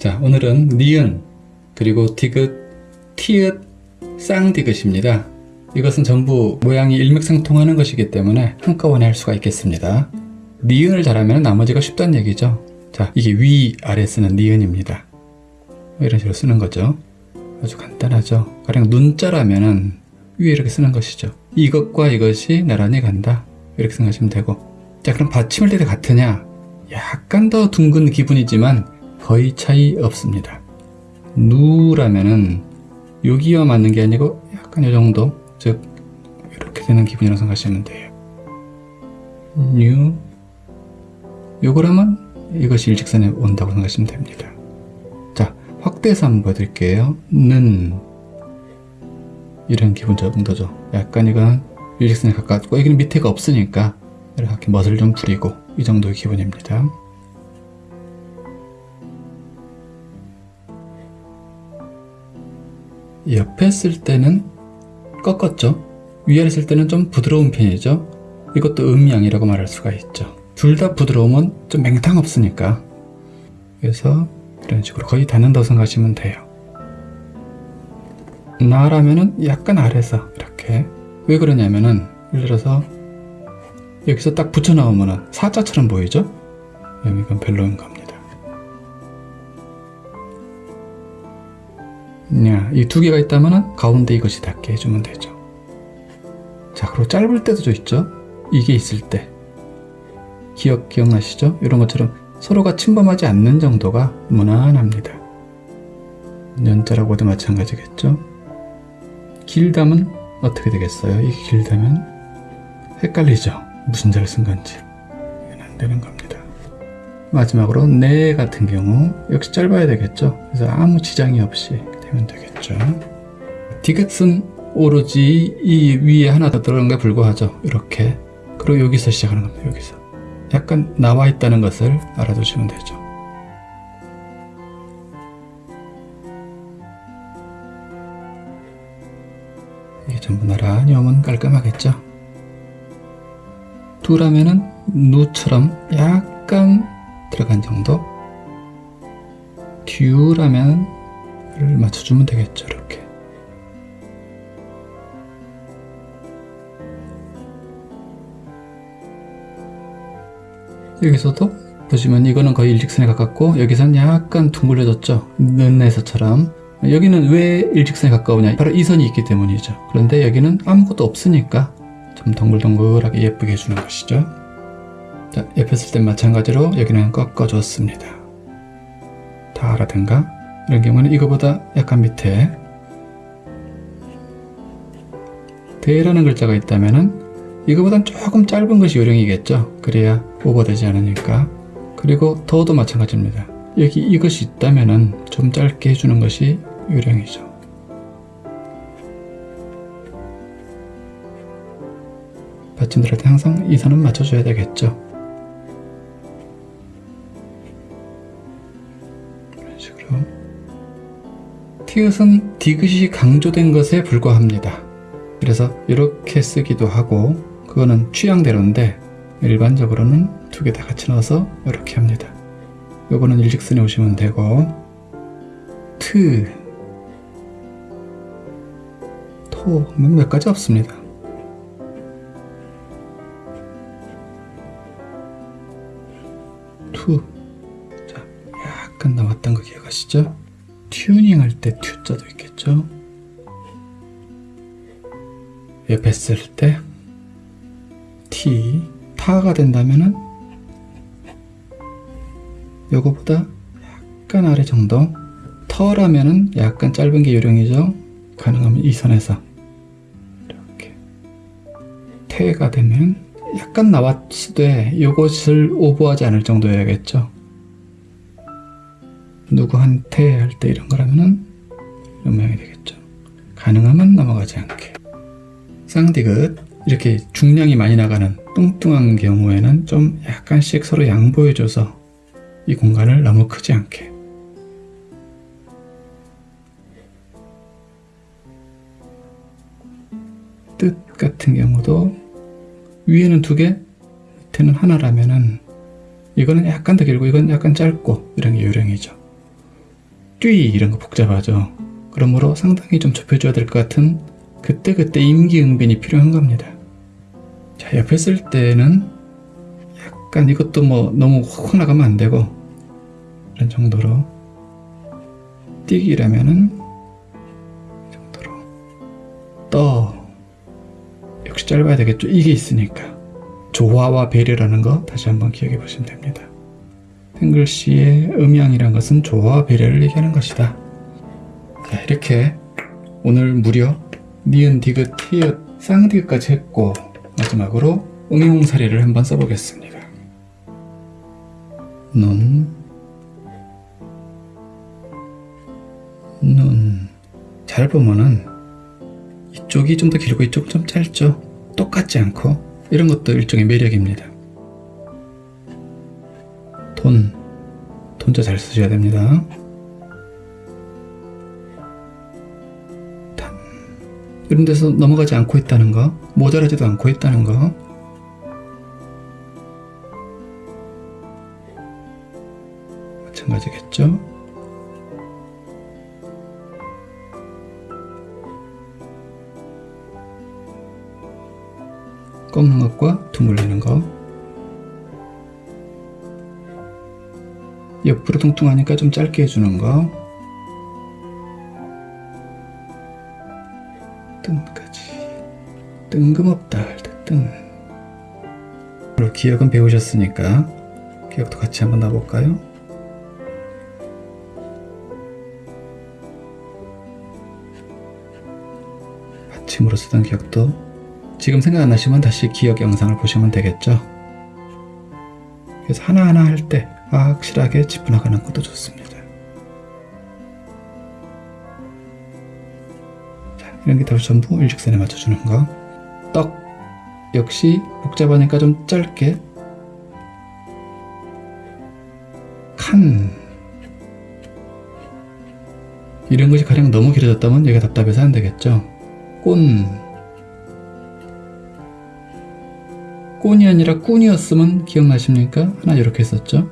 자, 오늘은 니은, 그리고 디귿, 티읕, 쌍디귿입니다. 이것은 전부 모양이 일맥상통하는 것이기 때문에 한꺼번에 할 수가 있겠습니다. 니은을 잘하면 나머지가 쉽다는 얘기죠. 자, 이게 위, 아래 쓰는 니은입니다. 이런 식으로 쓰는 거죠. 아주 간단하죠. 가령 눈자라면 은 위에 이렇게 쓰는 것이죠. 이것과 이것이 나란히 간다. 이렇게 생각하시면 되고. 자, 그럼 받침을 때 같으냐? 약간 더 둥근 기분이지만 거의 차이 없습니다. 누라면은 여기와 맞는 게 아니고 약간 이 정도, 즉 이렇게 되는 기분이라고 생각하시면 돼요. 뉴 요거라면 이것이 일직선에 온다고 생각하시면 됩니다. 자, 확대해서 한번 보여드릴게요. 는 이런 기분 정도죠. 약간 이건 일직선에 가깝고 여기는 밑에가 없으니까 이렇게 멋을 좀 부리고 이 정도의 기분입니다. 옆에 쓸 때는 꺾었죠. 위아래 쓸 때는 좀 부드러운 편이죠. 이것도 음양이라고 말할 수가 있죠. 둘 다 부드러우면 좀 맹탕 없으니까. 그래서 이런 식으로 거의 닿는다고 생각하시면 돼요. 나라면은 약간 아래서 이렇게 왜 그러냐면은 예를 들어서 여기서 딱 붙여 나오면은 사자처럼 보이죠? 이건 별로인 겁니다. 이 두 개가 있다면 가운데 이것이 닿게 해주면 되죠. 자, 그리고 짧을 때도 좀 있죠? 이게 있을 때. 기억, 기억나시죠? 이런 것처럼 서로가 침범하지 않는 정도가 무난합니다. 연자라고도 마찬가지겠죠? 길다면 어떻게 되겠어요? 이게 길다면 헷갈리죠? 무슨 자를 쓴 건지. 이건 안 되는 겁니다. 마지막으로 네 같은 경우 역시 짧아야 되겠죠? 그래서 아무 지장이 없이 되면 되겠죠. 디귿은 오로지 이 위에 하나 더 들어간 게 불과하죠. 이렇게. 그리고 여기서 시작하는 겁니다. 여기서. 약간 나와 있다는 것을 알아두시면 되죠. 이게 전부 나란히 오면 깔끔하겠죠. 두라면은 누처럼 약간 들어간 정도. 듀라면 를 맞춰주면 되겠죠. 이렇게. 여기서도 보시면 이거는 거의 일직선에 가깝고 여기서는 약간 둥글려졌죠. 는에서처럼 여기는 왜 일직선에 가까우냐 바로 이 선이 있기 때문이죠. 그런데 여기는 아무것도 없으니까 좀 동글동글하게 예쁘게 해주는 것이죠. 자, 옆에 쓸땐 마찬가지로 여기는 꺾어줬습니다. 다 알아든가? 이런 경우는 이거보다 약간 밑에 대라는 글자가 있다면은 이거보단 조금 짧은 것이 요령이겠죠. 그래야 오버되지 않으니까. 그리고 더도 마찬가지입니다. 여기 이것이 있다면은 좀 짧게 해주는 것이 요령이죠. 받침들할 때 항상 이 선은 맞춰줘야 되겠죠. 티읕은 디귿이 강조된 것에 불과합니다. 그래서 이렇게 쓰기도 하고 그거는 취향대로인데 일반적으로는 두 개 다 같이 넣어서 이렇게 합니다. 요거는 일직선에 오시면 되고 트, 토, 몇 가지 없습니다. 투, 자 약간 나왔던 거 기억하시죠? 튜닝 할 때 튜자도 있겠죠? 옆에 쓸 때? T, 타가 된다면은? 요거보다 약간 아래 정도. 터라면은 약간 짧은 게 요령이죠? 가능하면 이 선에서. 이렇게. 태가 되면 약간 나왔으되 요것을 오버하지 않을 정도여야겠죠 누구한테 할 때 이런 거라면은 이런 모양이 되겠죠. 가능하면 넘어가지 않게. 쌍디귿 이렇게 중량이 많이 나가는 뚱뚱한 경우에는 좀 약간씩 서로 양보해줘서 이 공간을 너무 크지 않게. 뜻 같은 경우도 위에는 두 개, 밑에는 하나라면은 이거는 약간 더 길고 이건 약간 짧고 이런 게 요령이죠. 뛰 이런 거 복잡하죠. 그러므로 상당히 좀 좁혀줘야 될 것 같은 그때그때 임기응변이 필요한 겁니다. 자, 옆에 쓸 때는 약간 이것도 뭐 너무 확 나가면 안 되고 이런 정도로 뛰기라면은 이 정도로 떠 역시 짧아야 되겠죠. 이게 있으니까 조화와 배려라는 거 다시 한번 기억해 보시면 됩니다. 탱글씨의 음양이란 것은 조화와 배려를 얘기하는 것이다. 자, 이렇게 오늘 무려 니은, 디귿, 티읕, 쌍디귿까지 했고 마지막으로 응용 사례를 한번 써보겠습니다. 눈, 눈. 잘 보면은 이쪽이 좀 더 길고 이쪽은 좀 짧죠. 똑같지 않고 이런 것도 일종의 매력입니다. 돈, 돈자 잘 쓰셔야 됩니다. 단, 이런 데서 넘어가지 않고 있다는 거, 모자라지도 않고 있다는 거. 마찬가지겠죠? 꺾는 것과 두물리는 것. 옆으로 뚱뚱하니까 좀 짧게 해주는 거. 뜬까지. 뜬금없다 뜬. 그리고 기억은 배우셨으니까 기억도 같이 한번 놔볼까요? 받침으로 쓰던 기억도 지금 생각 안 나시면 다시 기억 영상을 보시면 되겠죠. 그래서 하나하나 할 때 확실하게 짚어 나가는 것도 좋습니다. 자, 이런 게 다 전부 일직선에 맞춰주는 거. 떡 역시 복잡하니까 좀 짧게 칸 이런 것이 가령 너무 길어졌다면 얘가 답답해서 안 되겠죠. 꼰 꼰이 아니라 꾼이었으면 기억나십니까? 하나 이렇게 썼죠?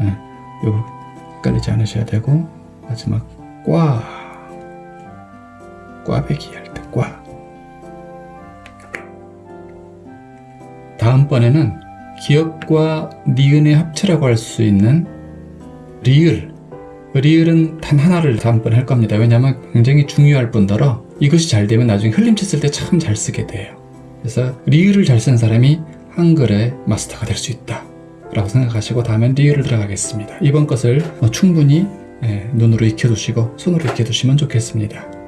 네, 요거 헷갈리지 않으셔야 되고 마지막 꽈 꽈배기 할 때 꽈 다음번에는 기억과 니은의 합체라고 할 수 있는 리을. 리을은 단 하나를 다음번에 할 겁니다. 왜냐하면 굉장히 중요할 뿐더러 이것이 잘 되면 나중에 흘림치 쓸때 참 잘 쓰게 돼요. 그래서 리을을 잘 쓴 사람이 한글의 마스터가 될 수 있다 라고 생각하시고 다음엔 리을을 들어가겠습니다. 이번 것을 뭐 충분히 예, 눈으로 익혀두시고 손으로 익혀두시면 좋겠습니다